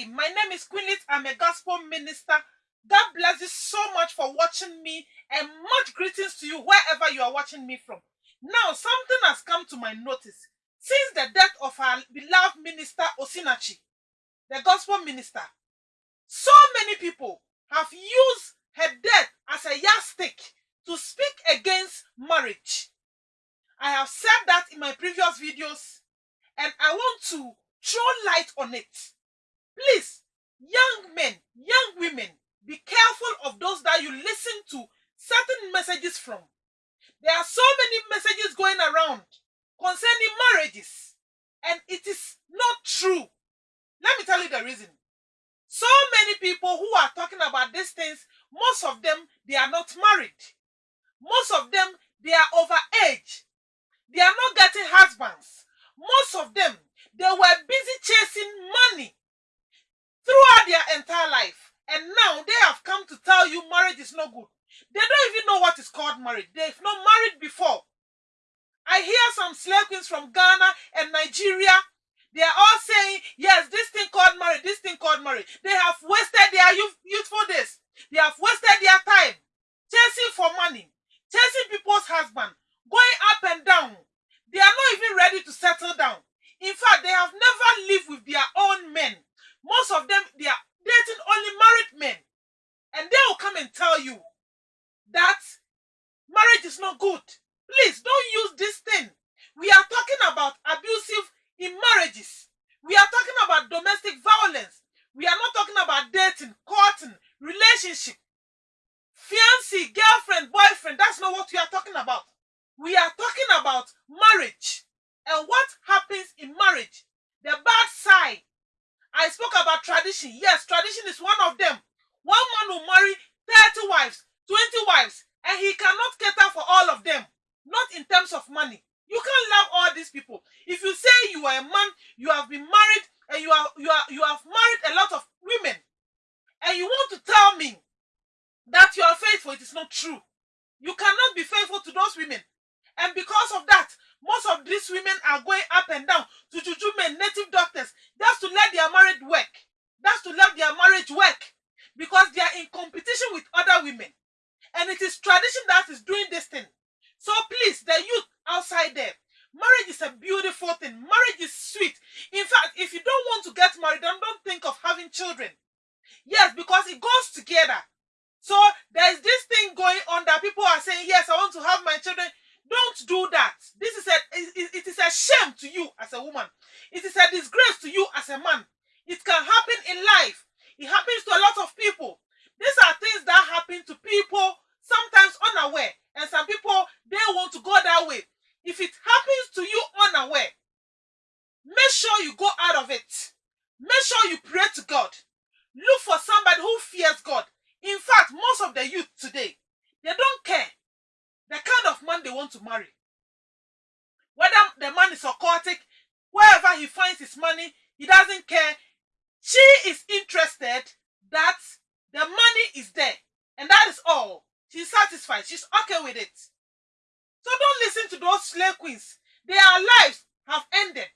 Hi, my name is Queenlit. I'm a gospel minister. God bless you so much for watching me and much greetings to you wherever you are watching me from. Now, something has come to my notice. Since the death of our beloved minister Osinachi, the gospel minister, so many people have used her death as a yardstick to speak against marriage. I have said that in my previous videos and I want to throw light on it. Please, young men, young women, be careful of those that you listen to certain messages from. There are so many messages going around concerning marriages, and it is not true. Let me tell you the reason. So many people who are talking about these things, most of them, they are not married. Most of them, they are over age. They are not getting husbands. Most of them, they were busy chasing money throughout their entire life. And now they have come to tell you marriage is no good. They don't even know what is called marriage. They've not married before. I hear some slave queens from Ghana and Nigeria. They are all saying, yes, this thing called marriage, this thing called marriage. They have wasted their youth, youthful days. They have wasted their time chasing for money, chasing people's husband, going up and down. They are not even ready to settle down. In fact, they have never lived with their. Most of them, they are dating only married men. And they will come and tell you that marriage is not good. Please don't use this thing. We are talking about abusive in marriages. We are talking about domestic violence. We are not talking about dating, courting, relationship, fiancé, girlfriend, boyfriend. That's not what we are talking about. We are talking about marriage and what happens in marriage. The bad side. I spoke about tradition. Yes, tradition is one of them. One man will marry 30 wives, 20 wives, and he cannot cater for all of them. Not in terms of money. You can't love all these people. If you say you are a man, you have been married, and you are you are you have married a lot of women, and you want to tell me that you are faithful, it is not true. You cannot be faithful to those women. And because of that, most of these women are going up and down children. Yes, because it goes together. So there's this thing going on that people are saying, yes, I want to have my children. Don't do that. This is a it, it is a shame to you as a woman. It is a disgrace to you as a man. It can happen in life. It happens to a lot of people. These are things that happen to people sometimes unaware. And some people they want to go that way. If it happens to you unaware, make sure you go out of it. Make sure you pray to God. Look for somebody who fears God. In fact, most of the youth today, they don't care the kind of man they want to marry. Whether the man is occultic, wherever he finds his money, he doesn't care. She is interested that the money is there. And that is all. She's satisfied. She's okay with it. So don't listen to those slave queens. Their lives have ended.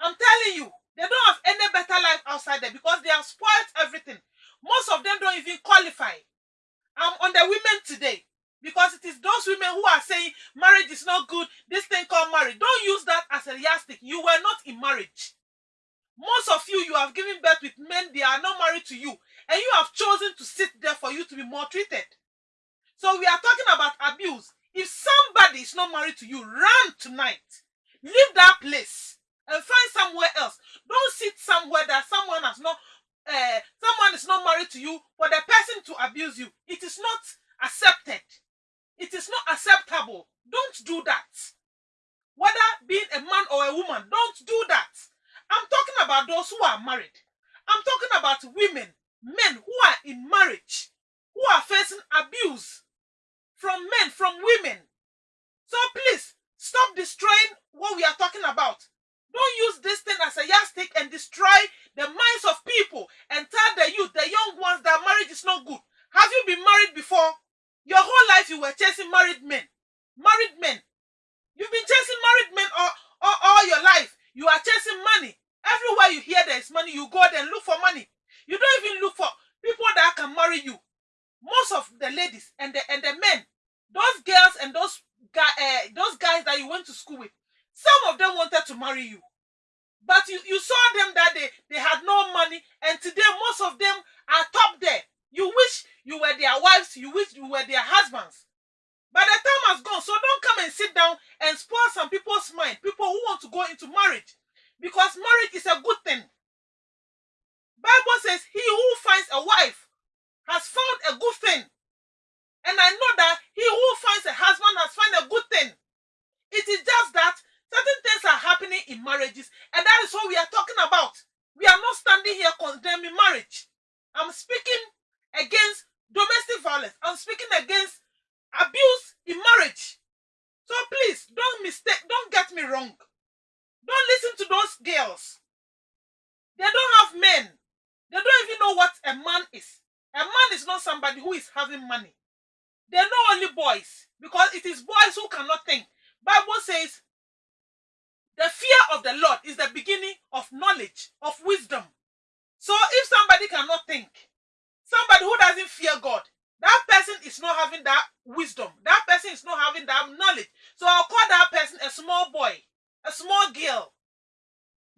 I'm telling you, they don't have any better life outside there because they have spoiled everything. Most of them don't even qualify. I'm on the women today those women who are saying marriage is not good, this thing called marriage. Don't use that as a yardstick. You were not in marriage. Most of you, you have given birth with men, they are not married to you, and you have chosen to sit there for you to be maltreated. So we are talking about abuse. If somebody is not married to you, run tonight. Leave that place and find somewhere else. Don't sit somewhere that someone has not, uh, someone is not married to you for the person to abuse you. It is not accepted. It is not acceptable. Don't do that. Whether being a man or a woman, don't do that. I'm talking about those who are married. I'm talking about women, men who are in marriage, who are facing abuse from men, from women. So please stop destroying what we are talking about. Don't use this thing as a yardstick and destroy the minds of people and tell the youth, the young ones, that marriage is not good. Have you been married before? Your whole life you were chasing married men. Married men. You've been chasing married men all, all, all your life. You are chasing money. Everywhere you hear there is money, you go there and look for money. You don't even look for people that can marry you. Most of the ladies and the and the men, those girls and those guy, uh, those guys that you went to school with, some of them wanted to marry you. But you, you saw them that they, they had no money, and today most of them are top there. You wish you were their wives, you wish you were their husbands. But the time has gone, so don't come and sit down and spoil some people's mind, people who want to go into marriage. Because marriage is a good thing. Bible says, he who finds a wife has found a good thing. And I know that he who finds a husband has found a good thing. It is just that certain things are happening in marriages, and that is what we are talking about. We are not standing here condemning marriage. I'm speaking. I'm speaking against abuse in marriage. So please don't mistake, don't get me wrong. Don't listen to those girls. They don't have men. They don't even know what a man is. A man is not somebody who is having money. They know only boys because it is boys who cannot think. Bible says the fear of the Lord is the beginning of knowledge, of wisdom. So if somebody cannot think, somebody who doesn't fear God, that person is not having that wisdom. That person is not having that knowledge. So I'll call that person a small boy, a small girl.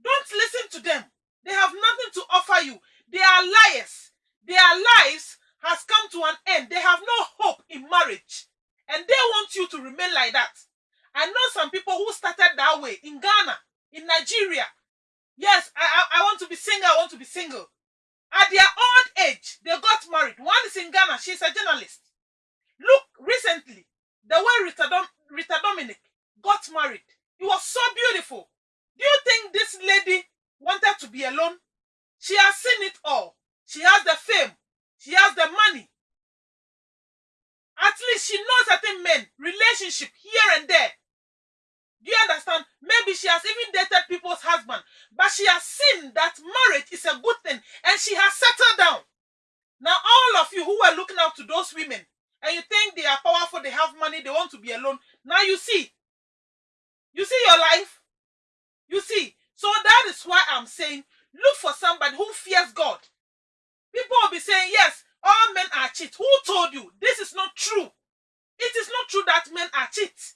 Don't listen to them. They have nothing to offer you. They are liars. Their lives has come to an end. They have no hope in marriage. And they want you to remain like that. I know some people who started that way in Ghana, in Nigeria. Yes, I, I, I want to be single. I want to be single. At their old age, they got married. One is in Ghana. She's a journalist. Look, recently, the way Rita, Dom, seen that marriage is a good thing and she has settled down. Now, all of you who were looking up to those women and you think they are powerful, they have money, they want to be alone, now you see. You see your life? You see. So that is why I'm saying look for somebody who fears God. People will be saying, yes, all men are cheats. Who told you? This is not true. It is not true that men are cheats.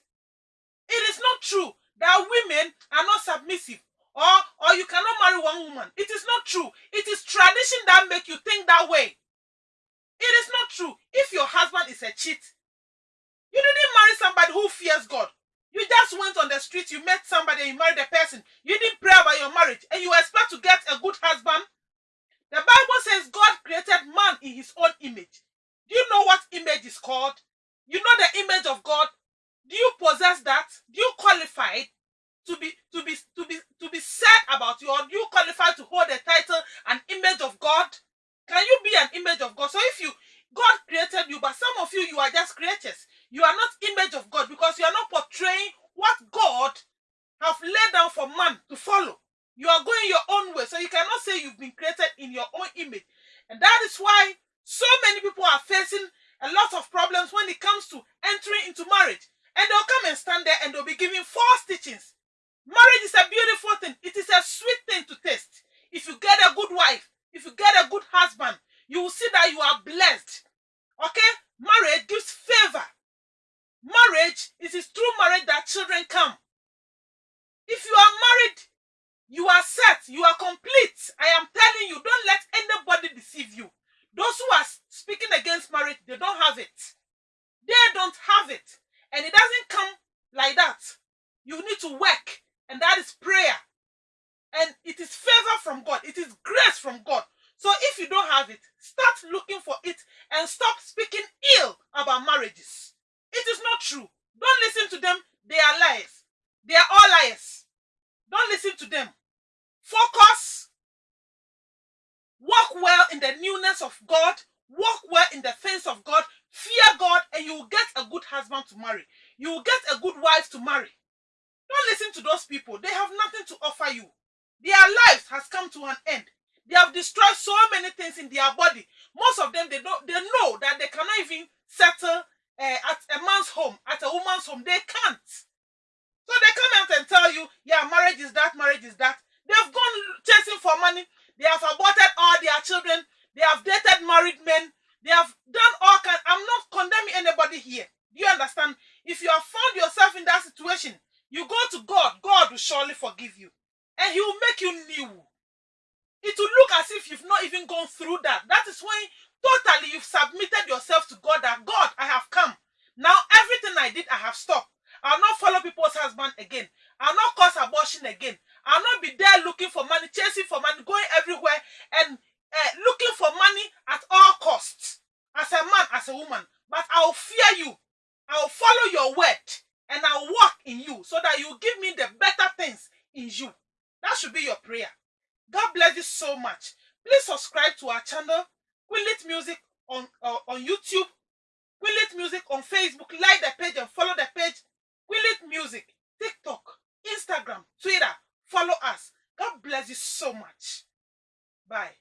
It is not true that women are not submissive or, or you cannot marry one woman. It is not true. It is tradition that make you think that way. It is not true. If your husband is a cheat, you didn't marry somebody who fears God. You just went on the street, you met somebody, you married a person. You didn't pray about your marriage, and you expect to get a good husband. The Bible says God created man in his own image. Do you know what image is called? You know the image of God? Do you possess that? Do you qualify to be to be to be to be said about you, or you qualify to hold a title an image of God? Can you be an image of God? So if you God created you, but some of you you are just creatures. You are not image of God because you are not portraying what God have laid down for man to follow. You are going your own way. So you cannot say you've been created in your own image. And that is why so many people are facing a lot of problems when it comes to entering into marriage. And they'll come and stand there and they'll be giving false teachings. Marriage is a beautiful thing. It is a sweet thing to taste. If you get a good wife, if you get a good husband, you will see that you are blessed. Okay? Marriage gives favor. Marriage is it through marriage that children come. If you are married, you are set, you are complete. Looking for it and stop speaking ill about marriages. It is not true. Don't listen to them. They are liars. They are all liars. Don't listen to them. Focus. Walk well in the newness of God. Walk well in the things of God. Fear God, and you will get a good husband to marry. You will get a good wife to marry. Don't listen to those people. They have nothing to offer you. Their lives has come to an end. They have destroyed so many things in their body. Most of them, they don't. They know that they cannot even settle uh, at a man's home, at a woman's home. They can't. So they come out and tell you, yeah, marriage is that, marriage is that. They've gone chasing for money. They have aborted all their children. They have dated married men. They have done all kinds. I'm not condemning anybody here. Do you understand? If you have found yourself in that situation, you go to God. God will surely forgive you. And he will make you new. It will look as if you've not even gone through that. That is when totally you've submitted yourself to God that God, I have come. Now everything I did, I have stopped. I'll not follow people's husband again. I'll not cause abortion again. I'll not be there looking for money, chasing for money, going everywhere and uh, looking for money at all costs. As a man, as a woman. But I'll fear you. I'll follow your word and I'll walk in you so that you give me the better things in you. That should be your prayer. God bless you so much. Please subscribe to our channel, Quillit Music on, uh, on YouTube, Quillit Music on Facebook. Like the page and follow the page. Quillit Music, TikTok, Instagram, Twitter. Follow us. God bless you so much. Bye.